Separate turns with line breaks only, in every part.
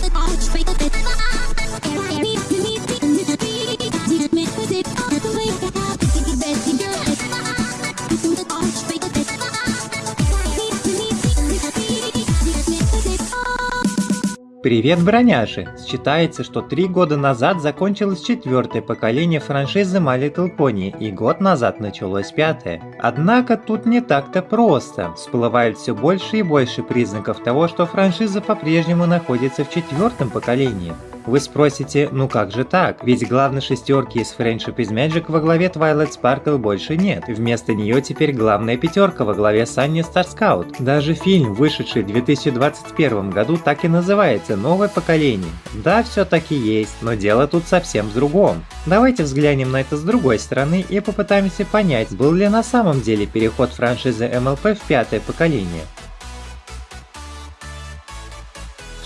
the Привет, броняши! Считается, что три года назад закончилось четвертое поколение франшизы My Little Pony, и год назад началось пятое. Однако тут не так-то просто. Всплывает все больше и больше признаков того, что франшиза по-прежнему находится в четвертом поколении. Вы спросите, ну как же так? Ведь главной шестерки из Friendship is Magic во главе Twilight Sparkle больше нет. Вместо нее теперь главная пятерка во главе Star Scout. Даже фильм, вышедший в 2021 году, так и называется «Новое поколение». Да, все таки есть, но дело тут совсем в другом. Давайте взглянем на это с другой стороны и попытаемся понять, был ли на самом деле переход франшизы MLP в пятое поколение.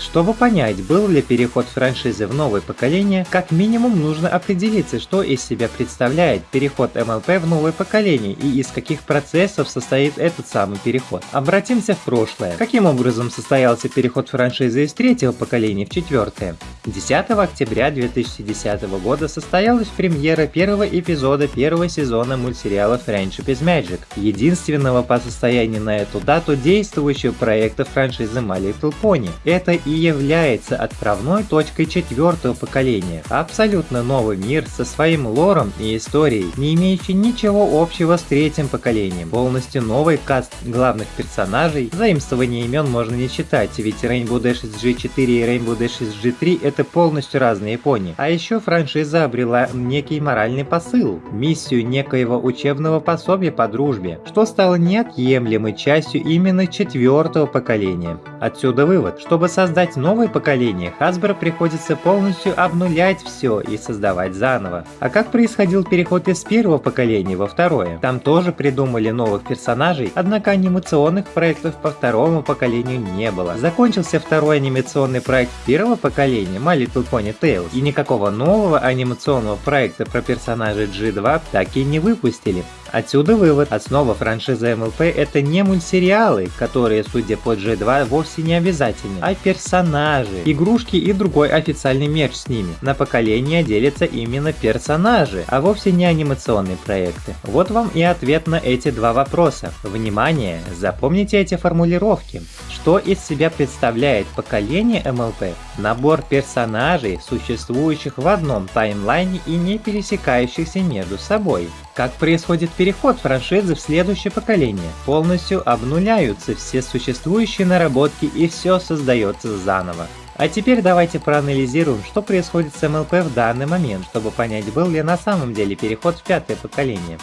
Чтобы понять, был ли переход франшизы в новое поколение, как минимум нужно определиться, что из себя представляет переход MLP в новое поколение и из каких процессов состоит этот самый переход. Обратимся в прошлое. Каким образом состоялся переход франшизы из третьего поколения в четвертое? 10 октября 2010 года состоялась премьера первого эпизода первого сезона мультсериала Friendship is Magic, единственного по состоянию на эту дату действующего проекта франшизы My Little Pony. Это и является отправной точкой четвертого поколения. Абсолютно новый мир со своим лором и историей, не имеющий ничего общего с третьим поколением. Полностью новый каст главных персонажей, заимствование имен можно не считать, ведь Rainbow Dash G4 и Rainbow Dash G3 это полностью разные пони. А еще франшиза обрела некий моральный посыл, миссию некоего учебного пособия по дружбе, что стало неотъемлемой частью именно четвертого поколения. Отсюда вывод, чтобы создать новое поколение, Hasbro приходится полностью обнулять все и создавать заново. А как происходил переход из первого поколения во второе? Там тоже придумали новых персонажей, однако анимационных проектов по второму поколению не было. Закончился второй анимационный проект первого поколения My Little Pony Tales, и никакого нового анимационного проекта про персонажей G2 так и не выпустили. Отсюда вывод, основа франшизы МЛП это не мультсериалы, которые, судя по G2, вовсе не обязательны, а персонажи, игрушки и другой официальный мерч с ними. На поколение делятся именно персонажи, а вовсе не анимационные проекты. Вот вам и ответ на эти два вопроса. Внимание, запомните эти формулировки. Что из себя представляет поколение МЛП? Набор персонажей, существующих в одном таймлайне и не пересекающихся между собой. Как происходит переход франшизы в следующее поколение? Полностью обнуляются все существующие наработки и все создается заново. А теперь давайте проанализируем, что происходит с МЛП в данный момент, чтобы понять, был ли на самом деле переход в пятое поколение.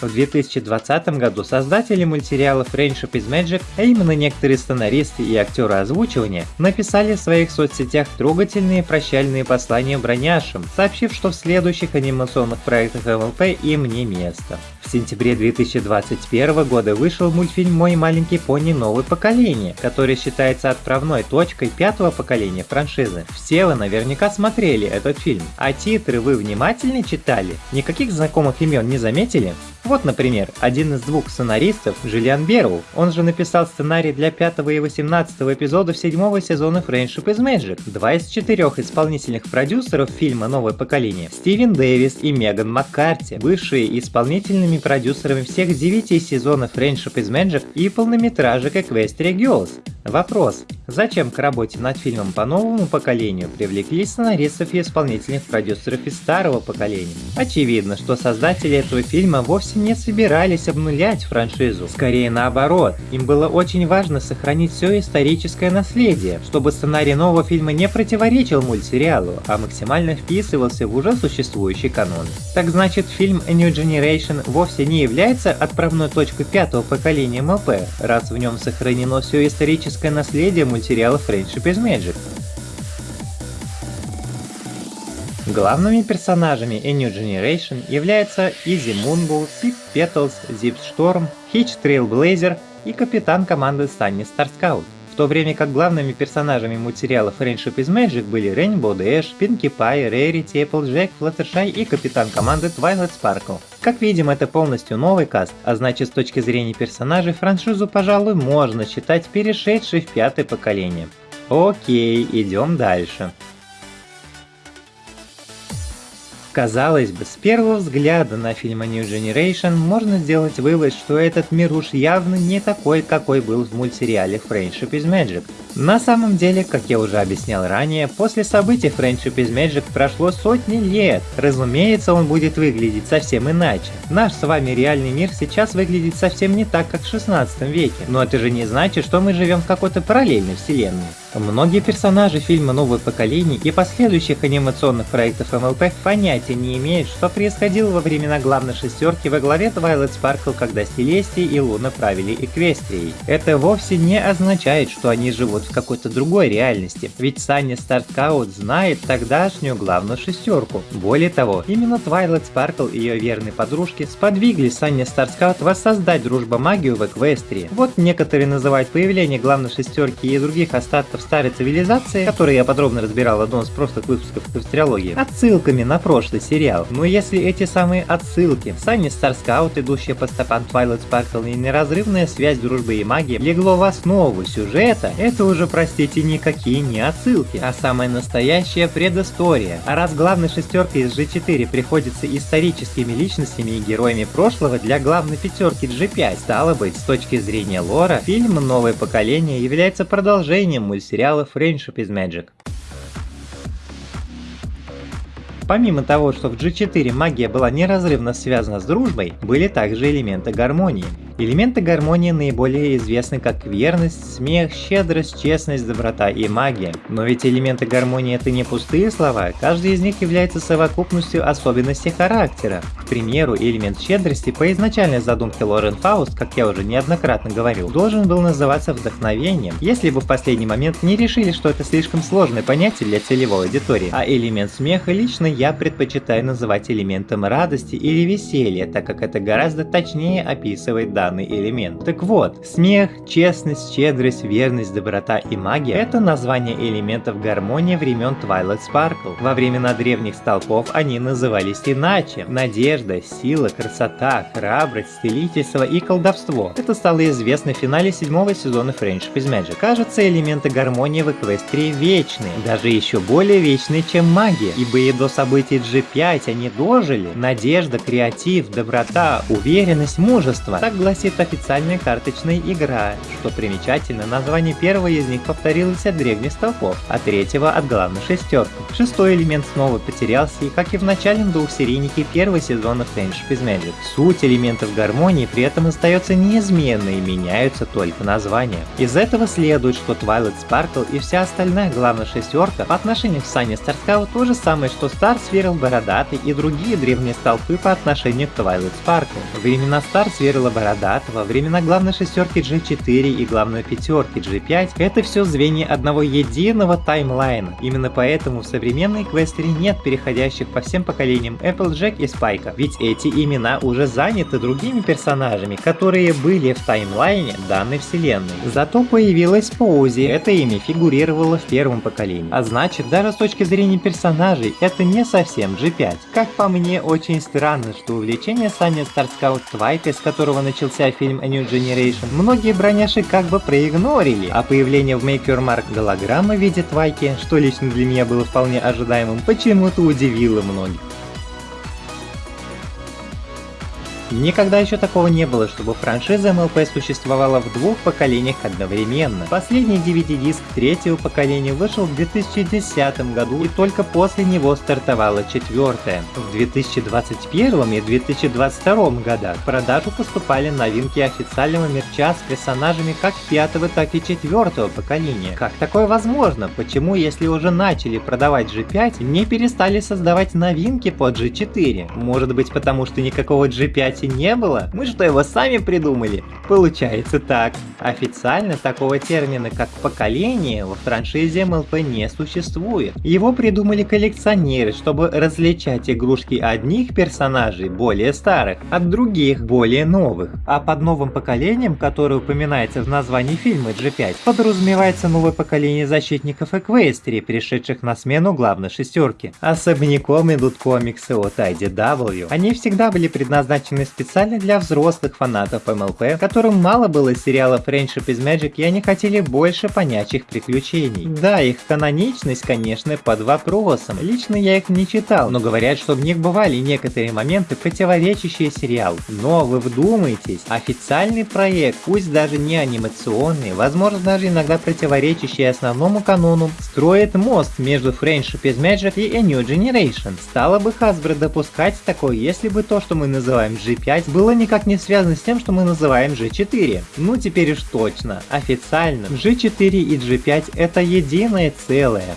В 2020 году создатели мультсериала Friendship is Magic, а именно некоторые сценаристы и актеры озвучивания, написали в своих соцсетях трогательные прощальные послания броняшам, сообщив, что в следующих анимационных проектах МЛП им не место. В сентябре 2021 года вышел мультфильм «Мой маленький пони. Новое поколение», который считается отправной точкой пятого поколения франшизы. Все вы наверняка смотрели этот фильм, а титры вы внимательно читали? Никаких знакомых имен не заметили? Вот, например, один из двух сценаристов, Жилиан Берроу, он же написал сценарий для пятого и восемнадцатого эпизодов седьмого сезона Friendship is Magic. Два из четырех исполнительных продюсеров фильма «Новое поколение» Стивен Дэвис и Меган Маккарти, бывшие исполнительными продюсерами всех девяти сезонов Friendship is Magic и полнометражек Equestria Girls. Вопрос. Зачем к работе над фильмом по новому поколению привлекли сценаристов и исполнительных продюсеров из старого поколения? Очевидно, что создатели этого фильма вовсе не собирались обнулять франшизу. Скорее наоборот, им было очень важно сохранить все историческое наследие, чтобы сценарий нового фильма не противоречил мультсериалу, а максимально вписывался в уже существующий канон. Так значит, фильм A New Generation вовсе не является отправной точкой пятого поколения МЛП, раз в нем сохранено все историческое наследие мультсериала Friendship is Magic. Главными персонажами A New Generation являются Изи Moonbull, Pip Petals, Zip Storm, Hitch Trailblazer и капитан команды Sunny Star Scout то время как главными персонажами мультсериала Friendship is Magic были Rainbow Dash, Pinkie Pie, Rarity, Applejack, Fluttershy и капитан команды Twilight Sparkle. Как видим, это полностью новый каст, а значит с точки зрения персонажей франшизу, пожалуй, можно считать перешедшей в пятое поколение. Окей, идем дальше. Казалось бы, с первого взгляда на фильм New Generation можно сделать вывод, что этот мир уж явно не такой, какой был в мультсериале Friendship is Magic. На самом деле, как я уже объяснял ранее, после событий Friendship is Magic прошло сотни лет. Разумеется, он будет выглядеть совсем иначе. Наш с вами реальный мир сейчас выглядит совсем не так, как в 16 веке, но это же не значит, что мы живем в какой-то параллельной вселенной. Многие персонажи фильма «Новое поколение» и последующих анимационных проектов MLP понятия не имеют, что происходило во времена главной шестерки во главе Twilight Sparkle, когда Селестия и Луна правили Эквестрией. Это вовсе не означает, что они живут в какой-то другой реальности, ведь Sunny Starscout знает тогдашнюю главную шестерку. Более того, именно Twilight Sparkle и ее верные подружки сподвигли Sunny Starscout воссоздать дружбу-магию в Эквестрии. Вот некоторые называют появление главной шестерки и других остатков в старой цивилизации, который я подробно разбирал в одном из прошлых выпусков Кострологии, отсылками на прошлый сериал. Но если эти самые отсылки, Sunny Starscout, идущая по стопам Twilight Sparkle и неразрывная связь дружбы и магии легло в основу сюжета, это уже, простите, никакие не отсылки, а самая настоящая предыстория. А раз главной шестеркой из G4 приходится историческими личностями и героями прошлого для главной пятерки G5, стало быть, с точки зрения лора, фильм «Новое поколение» является продолжением мультсериала сериала Friendship is Magic. Помимо того, что в G4 магия была неразрывно связана с дружбой, были также элементы гармонии. Элементы гармонии наиболее известны как верность, смех, щедрость, честность, доброта и магия. Но ведь элементы гармонии это не пустые слова, каждый из них является совокупностью особенностей характера. К примеру, элемент щедрости по изначальной задумке Лорен Фауст, как я уже неоднократно говорил, должен был называться вдохновением, если бы в последний момент не решили, что это слишком сложное понятие для целевой аудитории. А элемент смеха лично я предпочитаю называть элементом радости или веселья, так как это гораздо точнее описывает данный данный элемент. Так вот, смех, честность, щедрость, верность, доброта и магия – это название элементов гармонии времен Twilight Sparkle. Во времена древних столпов они назывались иначе – надежда, сила, красота, храбрость, целительство и колдовство. Это стало известно в финале седьмого сезона Friendship is Magic. Кажется, элементы гармонии в Эквестрии вечные, даже еще более вечные, чем магия, ибо и до событий G5 они дожили. Надежда, креатив, доброта, уверенность, мужество. Так гласит гласит официальная карточная игра. Что примечательно, название первого из них повторилось от древних столпов, а третьего от главной шестерки. Шестой элемент снова потерялся, и как и в начальном двухсерийнике первого сезона Friendship is Magic. Суть элементов гармонии при этом остается неизменной меняются только названия. Из этого следует, что Twilight Sparkle и вся остальная главная шестерка по отношению к Сане Старскау то же самое, что Star Swirl Бородатый и другие древние столпы по отношению к Twilight Sparkle. Времена Star Swirl Бородатый во времена главной шестерки G4 и главной пятерки G5, это все звенья одного единого таймлайна. Именно поэтому в современной квестере нет переходящих по всем поколениям Applejack и Спайка, ведь эти имена уже заняты другими персонажами, которые были в таймлайне данной вселенной. Зато появилась Поузи, это имя фигурировало в первом поколении. А значит, даже с точки зрения персонажей, это не совсем G5. Как по мне, очень странно, что увлечение Саня Старскаут Твайка, с которого начался начался фильм A New Generation, многие броняши как бы проигнорили, а появление в Make Your Mark голограммы в виде Твайки, что лично для меня было вполне ожидаемым, почему-то удивило многих. Никогда еще такого не было, чтобы франшиза MLP существовала в двух поколениях одновременно. Последний DVD-диск третьего поколения вышел в 2010 году и только после него стартовала четвертая. В 2021 и 2022 годах в продажу поступали новинки официального мерча с персонажами как пятого, так и четвертого поколения. Как такое возможно? Почему, если уже начали продавать G5, не перестали создавать новинки под G4? Может быть потому, что никакого G5 G5 не было? Мы что, его сами придумали? Получается так. Официально такого термина, как поколение, во франшизе МЛП не существует. Его придумали коллекционеры, чтобы различать игрушки одних персонажей, более старых, от других, более новых. А под новым поколением, которое упоминается в названии фильма G5, подразумевается новое поколение защитников Эквестрии, пришедших на смену главной шестерки. Особняком идут комиксы от IDW. Они всегда были предназначены специально для взрослых фанатов МЛП, которым мало было сериалов Friendship is Magic и они хотели больше понячих приключений. Да, их каноничность, конечно, под вопросом. Лично я их не читал, но говорят, что в них бывали некоторые моменты, противоречащие сериалу. Но вы вдумайтесь, официальный проект, пусть даже не анимационный, возможно даже иногда противоречащий основному канону, строит мост между Friendship is Magic и A New Generation. Стало бы Hasbro допускать такое, если бы то, что мы называем G5, было никак не связано с тем, что мы называем G4. Ну теперь уж точно, официально, G4 и G5 это единое целое.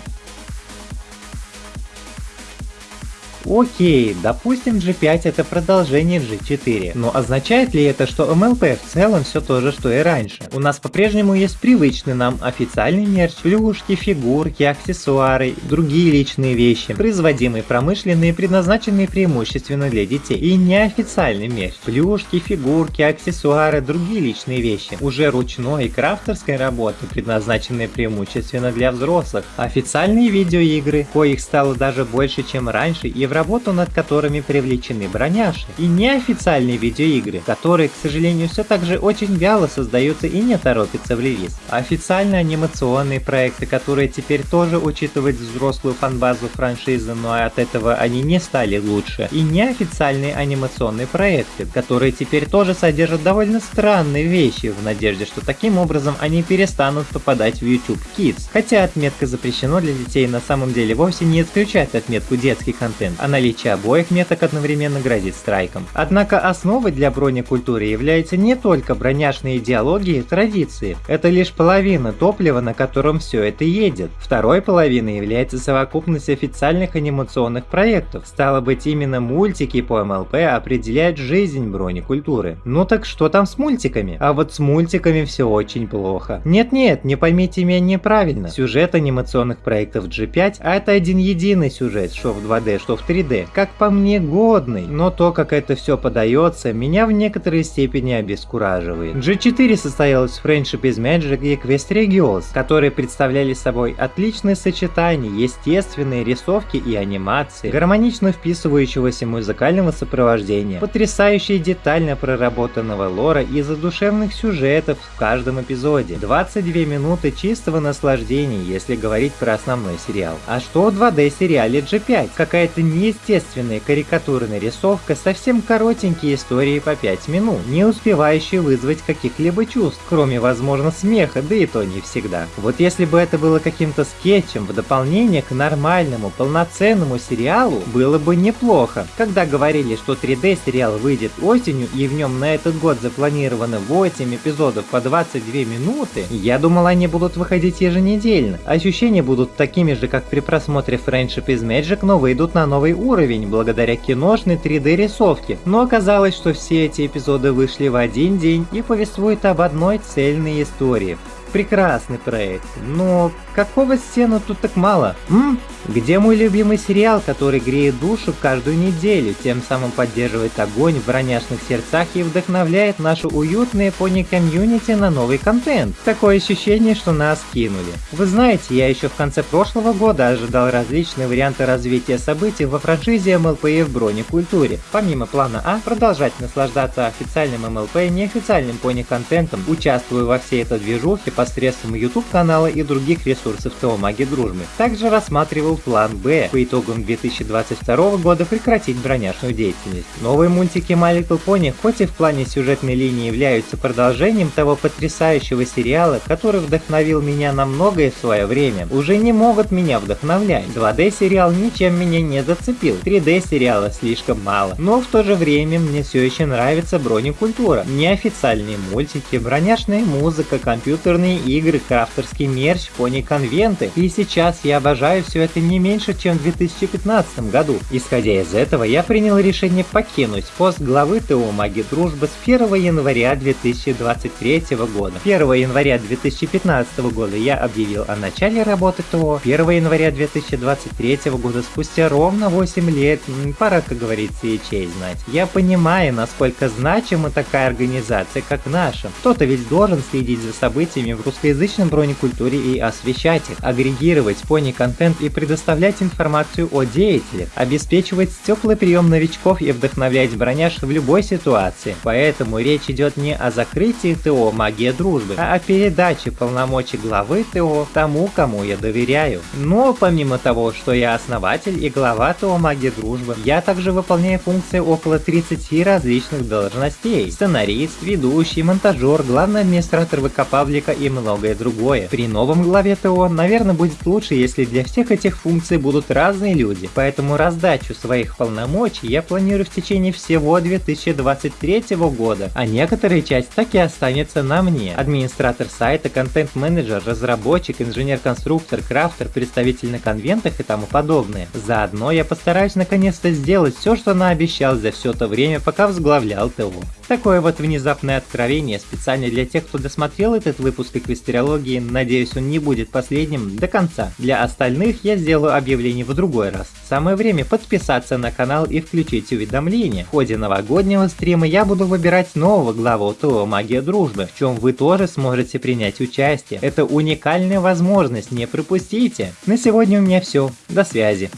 Окей, допустим G5 это продолжение G4, но означает ли это, что MLP в целом все то же, что и раньше? У нас по-прежнему есть привычный нам официальный мерч, плюшки, фигурки, аксессуары, другие личные вещи, производимые промышленные, предназначенные преимущественно для детей, и неофициальный мерч, плюшки, фигурки, аксессуары, другие личные вещи, уже ручной и крафтерской работы, предназначенные преимущественно для взрослых, официальные видеоигры, коих стало даже больше, чем раньше, и в работу над которыми привлечены броняши, и неофициальные видеоигры, которые, к сожалению, все так же очень вяло создаются и не торопятся в релиз. Официальные анимационные проекты, которые теперь тоже учитывают взрослую фанбазу франшизы, но от этого они не стали лучше, и неофициальные анимационные проекты, которые теперь тоже содержат довольно странные вещи, в надежде, что таким образом они перестанут попадать в YouTube Kids. Хотя отметка запрещено для детей на самом деле вовсе не исключает отметку детский контент, а наличие обоих меток одновременно грозит страйком. Однако основой для бронекультуры является не только броняшные идеологии и традиции, это лишь половина топлива, на котором все это едет. Второй половиной является совокупность официальных анимационных проектов. Стало быть, именно мультики по МЛП определяют жизнь бронекультуры. Ну так что там с мультиками? А вот с мультиками все очень плохо. Нет-нет, не поймите меня неправильно. Сюжет анимационных проектов G5, а это один единый сюжет, что в 2D, что в 3D, как по мне годный, но то, как это все подается, меня в некоторой степени обескураживает. G4 состоялась в Friendship is Magic и Equestria Girls, которые представляли собой отличное сочетание естественной рисовки и анимации, гармонично вписывающегося музыкального сопровождения, потрясающе детально проработанного лора и задушевных сюжетов в каждом эпизоде. 22 минуты чистого наслаждения, если говорить про основной сериал. А что в 2D сериале G5? Какая-то неестественная карикатурная рисовка, совсем коротенькие истории по 5 минут, не успевающие вызвать каких-либо чувств, кроме, возможно, смеха, да и то не всегда. Вот если бы это было каким-то скетчем в дополнение к нормальному, полноценному сериалу, было бы неплохо. Когда говорили, что 3D сериал выйдет осенью и в нем на этот год запланировано 8 эпизодов по 22 минуты, я думал они будут выходить еженедельно. Ощущения будут такими же, как при просмотре Friendship is Magic, но выйдут на новый уровень благодаря киношной 3D рисовке. Но оказалось, что все эти эпизоды вышли в один день и повествуют об одной цельной истории. Прекрасный проект, но какого сцену тут так мало? М? Где мой любимый сериал, который греет душу каждую неделю, тем самым поддерживает огонь в броняшных сердцах и вдохновляет нашу уютное пони-комьюнити на новый контент? Такое ощущение, что нас кинули. Вы знаете, я еще в конце прошлого года ожидал различные варианты развития событий во франшизе МЛП и в бронекультуре. Помимо плана А, продолжать наслаждаться официальным МЛП и неофициальным пони-контентом, участвуя во всей этой движухе посредством YouTube канала и других ресурсов ТО Маги Дружбы. Также рассматривал план Б по итогам 2022 года прекратить броняшную деятельность. Новые мультики My Little Pony хоть и в плане сюжетной линии являются продолжением того потрясающего сериала, который вдохновил меня на многое в свое время, уже не могут меня вдохновлять. 2D сериал ничем меня не зацепил, 3D сериала слишком мало, но в то же время мне все еще нравится бронекультура, неофициальные мультики, броняшная музыка, компьютерные компьютерные игры, крафтерский мерч, пони-конвенты. И сейчас я обожаю все это не меньше, чем в 2015 году. Исходя из этого, я принял решение покинуть пост главы ТО Маги Дружбы с 1 января 2023 года. 1 января 2015 года я объявил о начале работы ТО. 1 января 2023 года, спустя ровно 8 лет, пора, как говорится, и честь знать. Я понимаю, насколько значима такая организация, как наша. Кто-то ведь должен следить за событиями в русскоязычном бронекультуре и освещать их, агрегировать пони-контент и предоставлять информацию о деятелях, обеспечивать теплый прием новичков и вдохновлять броняж в любой ситуации. Поэтому речь идет не о закрытии ТО «Магия дружбы», а о передаче полномочий главы ТО тому, кому я доверяю. Но помимо того, что я основатель и глава ТО «Магия дружбы», я также выполняю функции около 30 различных должностей. Сценарист, ведущий, монтажер, главный администратор ВК Павлика и многое другое. При новом главе ТО, наверное, будет лучше, если для всех этих функций будут разные люди. Поэтому раздачу своих полномочий я планирую в течение всего 2023 года, а некоторая часть так и останется на мне. Администратор сайта, контент-менеджер, разработчик, инженер-конструктор, крафтер, представитель на конвентах и тому подобное. Заодно я постараюсь наконец-то сделать все, что наобещал за все то время, пока возглавлял ТО. Такое вот внезапное откровение специально для тех, кто досмотрел этот выпуск эквестериологии, надеюсь он не будет последним до конца. Для остальных я сделаю объявление в другой раз. Самое время подписаться на канал и включить уведомления. В ходе новогоднего стрима я буду выбирать нового главу ТО Магия Дружбы, в чем вы тоже сможете принять участие. Это уникальная возможность, не пропустите. На сегодня у меня все. До связи.